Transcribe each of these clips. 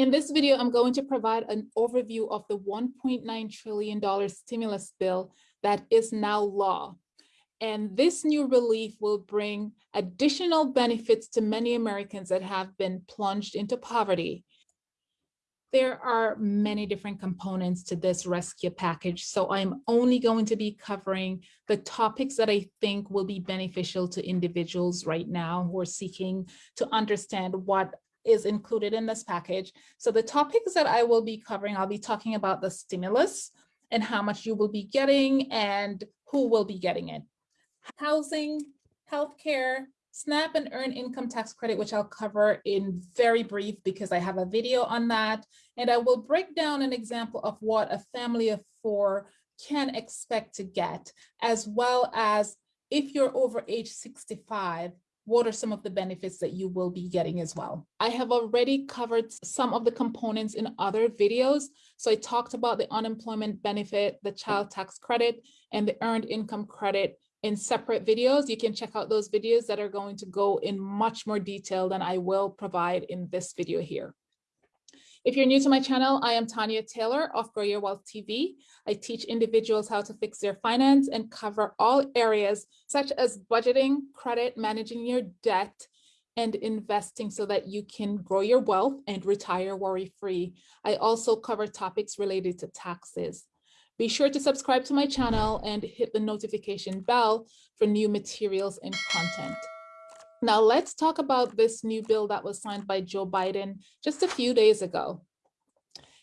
In this video, I'm going to provide an overview of the $1.9 trillion stimulus bill that is now law. And this new relief will bring additional benefits to many Americans that have been plunged into poverty. There are many different components to this rescue package, so I'm only going to be covering the topics that I think will be beneficial to individuals right now who are seeking to understand what is included in this package. So the topics that I will be covering, I'll be talking about the stimulus and how much you will be getting and who will be getting it. Housing, healthcare, SNAP and earned income tax credit, which I'll cover in very brief because I have a video on that. And I will break down an example of what a family of four can expect to get, as well as if you're over age 65, what are some of the benefits that you will be getting as well. I have already covered some of the components in other videos. So I talked about the unemployment benefit, the child tax credit, and the earned income credit in separate videos. You can check out those videos that are going to go in much more detail than I will provide in this video here. If you're new to my channel, I am Tanya Taylor of Grow Your Wealth TV. I teach individuals how to fix their finance and cover all areas such as budgeting, credit, managing your debt, and investing so that you can grow your wealth and retire worry-free. I also cover topics related to taxes. Be sure to subscribe to my channel and hit the notification bell for new materials and content. Now let's talk about this new bill that was signed by Joe Biden just a few days ago.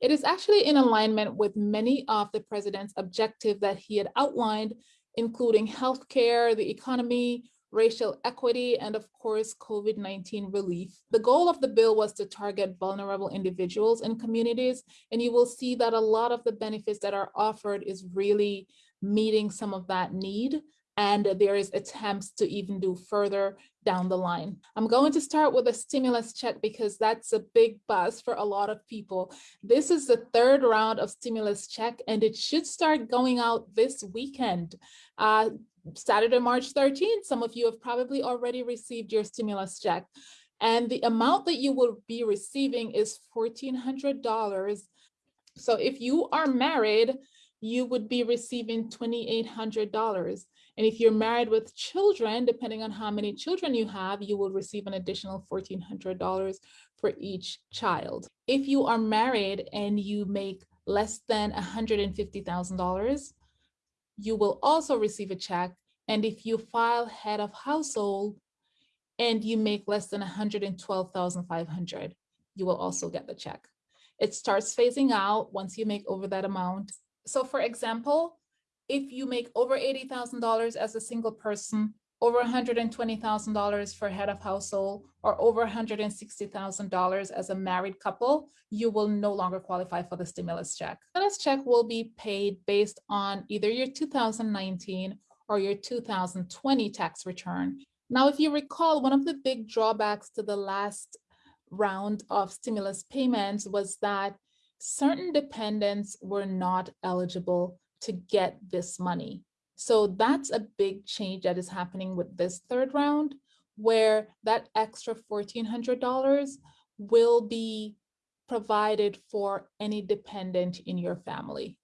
It is actually in alignment with many of the president's objectives that he had outlined, including healthcare, the economy, racial equity, and of course, COVID-19 relief. The goal of the bill was to target vulnerable individuals and communities, and you will see that a lot of the benefits that are offered is really meeting some of that need and there is attempts to even do further down the line. I'm going to start with a stimulus check because that's a big buzz for a lot of people. This is the third round of stimulus check and it should start going out this weekend. Uh, Saturday, March 13th, some of you have probably already received your stimulus check. And the amount that you will be receiving is $1,400. So if you are married, you would be receiving $2,800. And if you're married with children, depending on how many children you have, you will receive an additional $1,400 for each child. If you are married and you make less than $150,000, you will also receive a check. And if you file head of household and you make less than 112,500, you will also get the check. It starts phasing out once you make over that amount. So for example, if you make over $80,000 as a single person, over $120,000 for head of household, or over $160,000 as a married couple, you will no longer qualify for the stimulus check. Stimulus check will be paid based on either your 2019 or your 2020 tax return. Now, if you recall, one of the big drawbacks to the last round of stimulus payments was that certain dependents were not eligible to get this money. So that's a big change that is happening with this third round, where that extra $1,400 will be provided for any dependent in your family.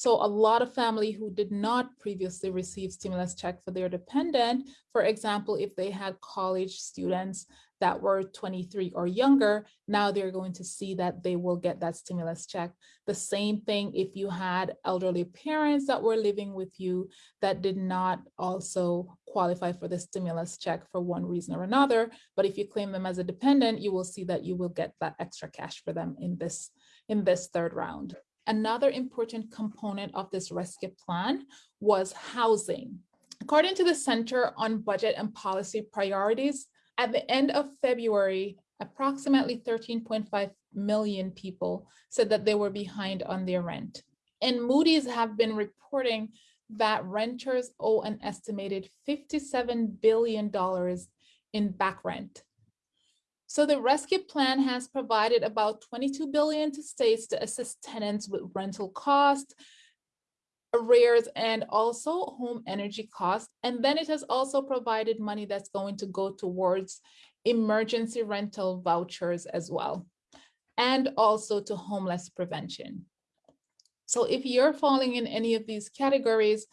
So a lot of family who did not previously receive stimulus check for their dependent, for example, if they had college students that were 23 or younger, now they're going to see that they will get that stimulus check. The same thing if you had elderly parents that were living with you that did not also qualify for the stimulus check for one reason or another, but if you claim them as a dependent, you will see that you will get that extra cash for them in this, in this third round. Another important component of this rescue plan was housing. According to the Center on Budget and Policy Priorities, at the end of February, approximately 13.5 million people said that they were behind on their rent. And Moody's have been reporting that renters owe an estimated $57 billion in back rent. So the rescue plan has provided about 22 billion to states to assist tenants with rental costs, arrears, and also home energy costs. And then it has also provided money that's going to go towards emergency rental vouchers as well. and also to homeless prevention. So if you're falling in any of these categories,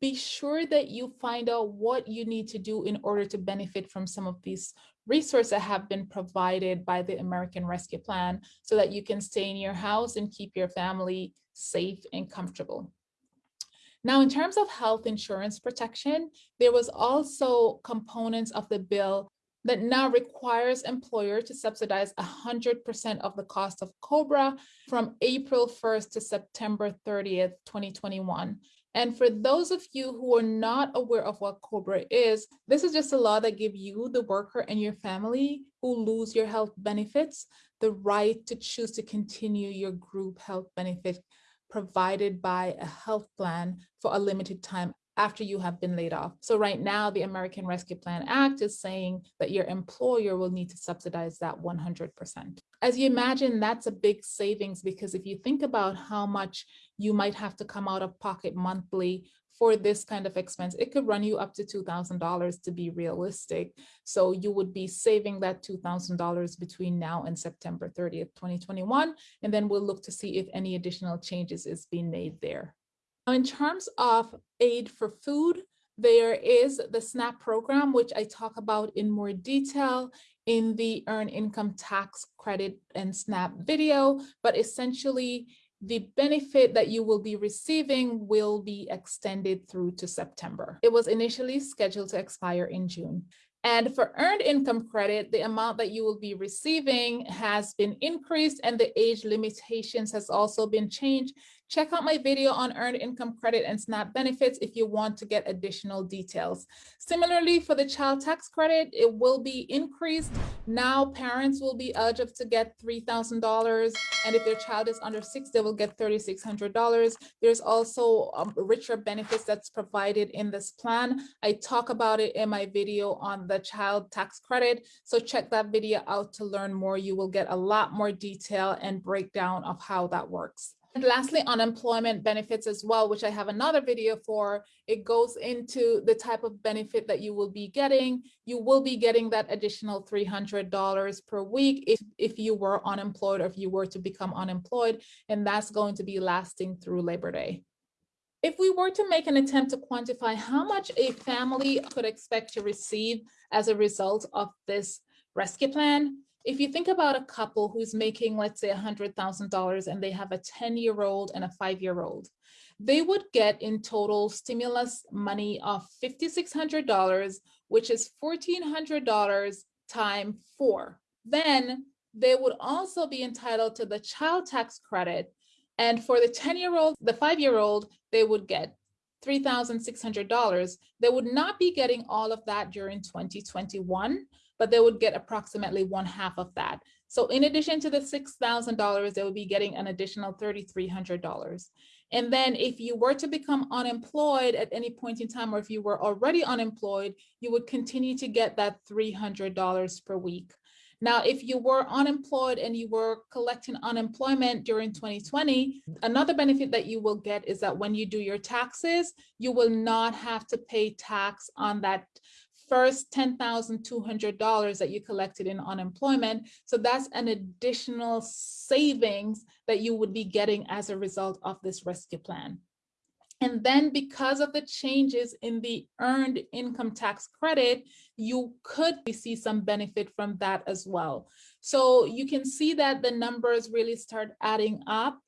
be sure that you find out what you need to do in order to benefit from some of these resources that have been provided by the American Rescue Plan so that you can stay in your house and keep your family safe and comfortable. Now, in terms of health insurance protection, there was also components of the bill that now requires employer to subsidize 100% of the cost of COBRA from April 1st to September 30th, 2021. And for those of you who are not aware of what COBRA is, this is just a law that gives you, the worker and your family who lose your health benefits, the right to choose to continue your group health benefit provided by a health plan for a limited time after you have been laid off. So right now, the American Rescue Plan Act is saying that your employer will need to subsidize that 100%. As you imagine, that's a big savings because if you think about how much you might have to come out of pocket monthly for this kind of expense, it could run you up to $2,000 to be realistic. So you would be saving that $2,000 between now and September 30th, 2021. And then we'll look to see if any additional changes is being made there. In terms of aid for food, there is the SNAP program, which I talk about in more detail in the Earn Income Tax Credit and SNAP video, but essentially the benefit that you will be receiving will be extended through to September. It was initially scheduled to expire in June. And for earned income credit, the amount that you will be receiving has been increased and the age limitations has also been changed Check out my video on earned income credit and SNAP benefits if you want to get additional details. Similarly, for the child tax credit, it will be increased. Now parents will be eligible to get $3,000. And if their child is under six, they will get $3,600. There's also um, richer benefits that's provided in this plan. I talk about it in my video on the child tax credit. So check that video out to learn more. You will get a lot more detail and breakdown of how that works. And lastly, unemployment benefits as well, which I have another video for. It goes into the type of benefit that you will be getting. You will be getting that additional $300 per week if, if you were unemployed or if you were to become unemployed, and that's going to be lasting through Labor Day. If we were to make an attempt to quantify how much a family could expect to receive as a result of this rescue plan, if you think about a couple who's making, let's say $100,000 and they have a 10 year old and a five year old, they would get in total stimulus money of $5,600, which is $1,400 times four. Then they would also be entitled to the child tax credit. And for the 10 year old, the five year old, they would get $3,600. They would not be getting all of that during 2021 but they would get approximately one half of that. So in addition to the $6,000, they would be getting an additional $3,300. And then if you were to become unemployed at any point in time, or if you were already unemployed, you would continue to get that $300 per week. Now, if you were unemployed and you were collecting unemployment during 2020, another benefit that you will get is that when you do your taxes, you will not have to pay tax on that first $10,200 that you collected in unemployment. So that's an additional savings that you would be getting as a result of this rescue plan. And then because of the changes in the earned income tax credit, you could see some benefit from that as well. So you can see that the numbers really start adding up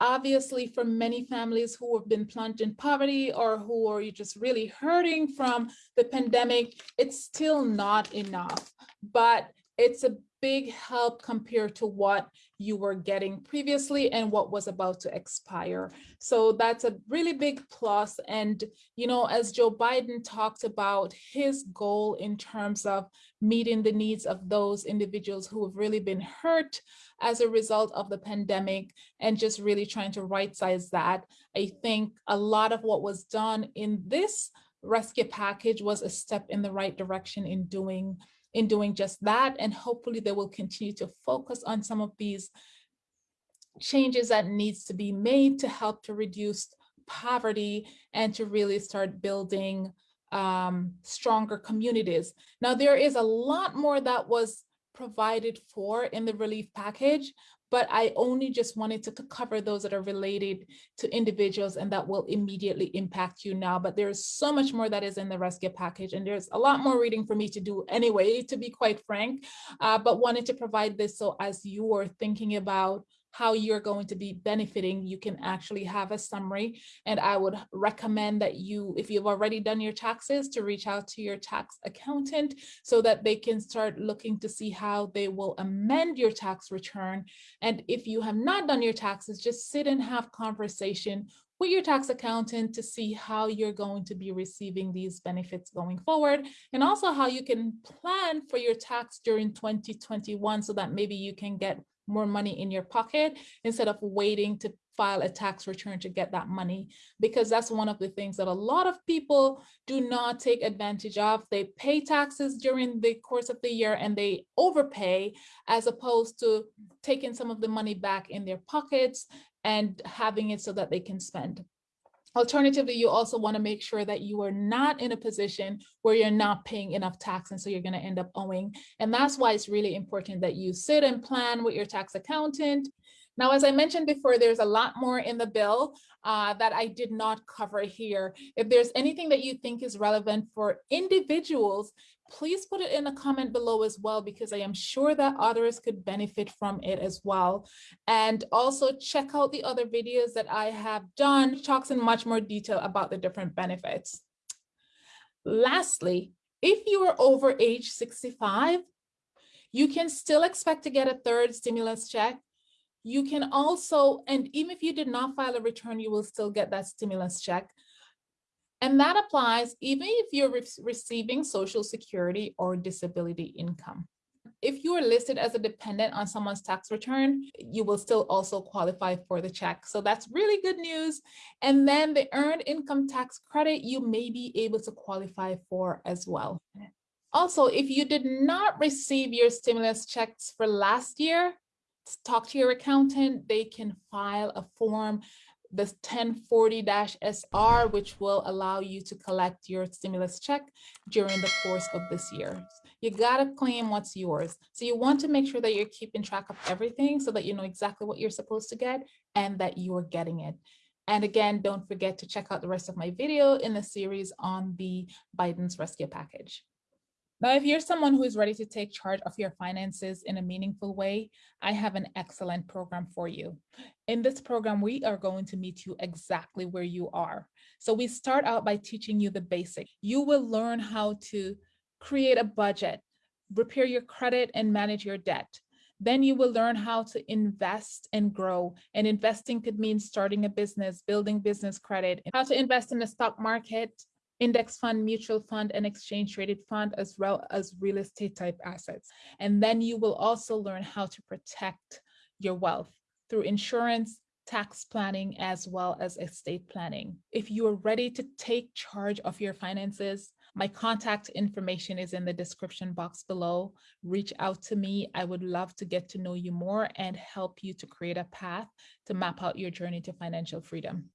obviously for many families who have been plunged in poverty or who are just really hurting from the pandemic, it's still not enough, but it's a big help compared to what you were getting previously and what was about to expire. So that's a really big plus. And, you know, as Joe Biden talked about his goal in terms of meeting the needs of those individuals who have really been hurt as a result of the pandemic and just really trying to right size that. I think a lot of what was done in this rescue package was a step in the right direction in doing in doing just that. And hopefully they will continue to focus on some of these changes that needs to be made to help to reduce poverty and to really start building um, stronger communities. Now, there is a lot more that was provided for in the relief package, but I only just wanted to cover those that are related to individuals and that will immediately impact you now. But there's so much more that is in the rescue package and there's a lot more reading for me to do anyway, to be quite frank, uh, but wanted to provide this so as you are thinking about how you're going to be benefiting, you can actually have a summary. And I would recommend that you, if you've already done your taxes, to reach out to your tax accountant so that they can start looking to see how they will amend your tax return. And if you have not done your taxes, just sit and have conversation with your tax accountant to see how you're going to be receiving these benefits going forward and also how you can plan for your tax during 2021 so that maybe you can get more money in your pocket instead of waiting to file a tax return to get that money. Because that's one of the things that a lot of people do not take advantage of. They pay taxes during the course of the year and they overpay as opposed to taking some of the money back in their pockets and having it so that they can spend Alternatively, you also want to make sure that you are not in a position where you're not paying enough tax and so you're going to end up owing. And that's why it's really important that you sit and plan with your tax accountant. Now, as I mentioned before, there's a lot more in the bill uh, that I did not cover here. If there's anything that you think is relevant for individuals, please put it in a comment below as well, because I am sure that others could benefit from it as well. And also check out the other videos that I have done, talks in much more detail about the different benefits. Lastly, if you are over age 65, you can still expect to get a third stimulus check. You can also, and even if you did not file a return, you will still get that stimulus check. And that applies even if you're re receiving social security or disability income. If you are listed as a dependent on someone's tax return, you will still also qualify for the check. So that's really good news. And then the earned income tax credit, you may be able to qualify for as well. Also, if you did not receive your stimulus checks for last year, talk to your accountant. They can file a form the 1040-SR, which will allow you to collect your stimulus check during the course of this year. You gotta claim what's yours. So you want to make sure that you're keeping track of everything so that you know exactly what you're supposed to get and that you're getting it. And again, don't forget to check out the rest of my video in the series on the Biden's rescue package. Now, if you're someone who is ready to take charge of your finances in a meaningful way, I have an excellent program for you. In this program, we are going to meet you exactly where you are. So we start out by teaching you the basics. You will learn how to create a budget, repair your credit and manage your debt. Then you will learn how to invest and grow. And investing could mean starting a business, building business credit, how to invest in the stock market, index fund, mutual fund, and exchange traded fund, as well as real estate type assets. And then you will also learn how to protect your wealth through insurance, tax planning, as well as estate planning. If you are ready to take charge of your finances, my contact information is in the description box below. Reach out to me. I would love to get to know you more and help you to create a path to map out your journey to financial freedom.